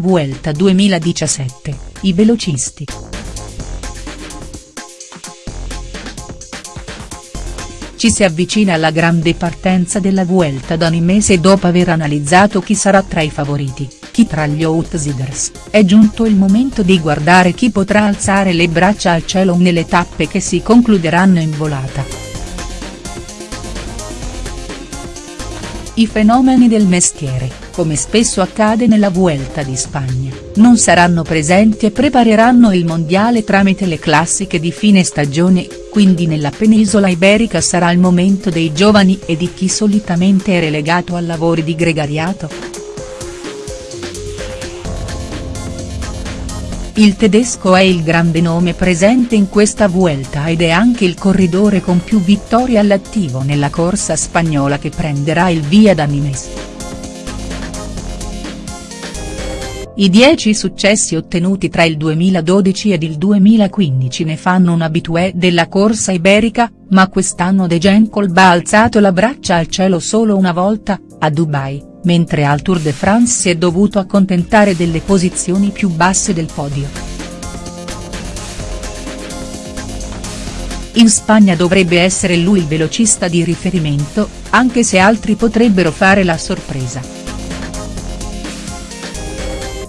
Vuelta 2017, i velocisti. Ci si avvicina alla grande partenza della Vuelta d'Animes e dopo aver analizzato chi sarà tra i favoriti, chi tra gli outsiders, è giunto il momento di guardare chi potrà alzare le braccia al cielo nelle tappe che si concluderanno in volata. I fenomeni del mestiere, come spesso accade nella Vuelta di Spagna, non saranno presenti e prepareranno il mondiale tramite le classiche di fine stagione, quindi nella penisola iberica sarà il momento dei giovani e di chi solitamente è relegato a lavori di gregariato. Il tedesco è il grande nome presente in questa Vuelta ed è anche il corridore con più vittorie all'attivo nella corsa spagnola che prenderà il via da Nimes. I dieci successi ottenuti tra il 2012 ed il 2015 ne fanno un abitué della corsa iberica, ma quest'anno De Genkolb ha alzato la braccia al cielo solo una volta, a Dubai mentre al Tour de France si è dovuto accontentare delle posizioni più basse del podio. In Spagna dovrebbe essere lui il velocista di riferimento, anche se altri potrebbero fare la sorpresa.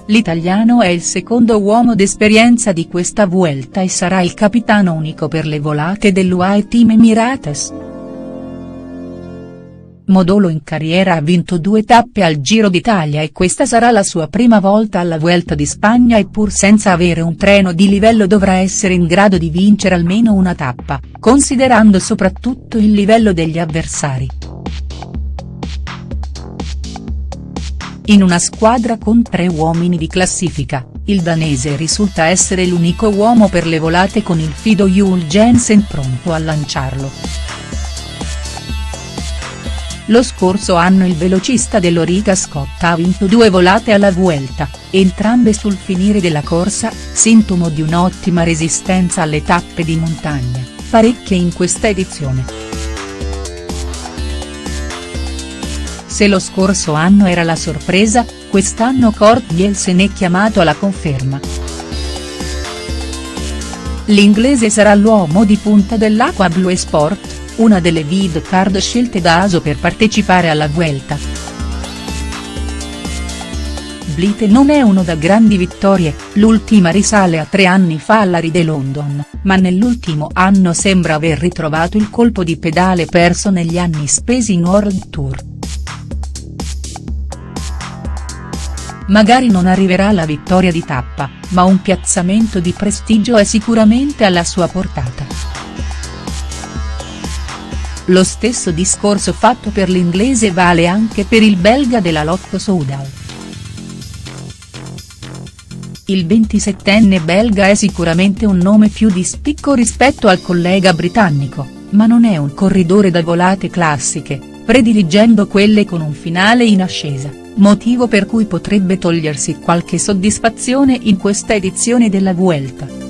L'italiano è il secondo uomo d'esperienza di questa Vuelta e sarà il capitano unico per le volate dell'UAE Team Emirates. Modolo in carriera ha vinto due tappe al Giro d'Italia e questa sarà la sua prima volta alla Vuelta di Spagna e pur senza avere un treno di livello dovrà essere in grado di vincere almeno una tappa, considerando soprattutto il livello degli avversari. In una squadra con tre uomini di classifica, il danese risulta essere l'unico uomo per le volate con il fido Jul Jensen pronto a lanciarlo. Lo scorso anno il velocista dell'Origa Scott ha vinto due volate alla Vuelta, entrambe sul finire della corsa, sintomo di un'ottima resistenza alle tappe di montagna, parecchie in questa edizione. Se lo scorso anno era la sorpresa, quest'anno Kurt Nielsen è chiamato alla conferma. L'inglese sarà l'uomo di punta dell'Aqua Blue Sport, una delle vid card scelte da Aso per partecipare alla Vuelta. Blite non è uno da grandi vittorie, l'ultima risale a tre anni fa alla Ride London, ma nell'ultimo anno sembra aver ritrovato il colpo di pedale perso negli anni spesi in World Tour. Magari non arriverà la vittoria di tappa, ma un piazzamento di prestigio è sicuramente alla sua portata. Lo stesso discorso fatto per l'inglese vale anche per il belga della Lotto Soudal. Il 27enne belga è sicuramente un nome più di spicco rispetto al collega britannico, ma non è un corridore da volate classiche, prediligendo quelle con un finale in ascesa, motivo per cui potrebbe togliersi qualche soddisfazione in questa edizione della Vuelta.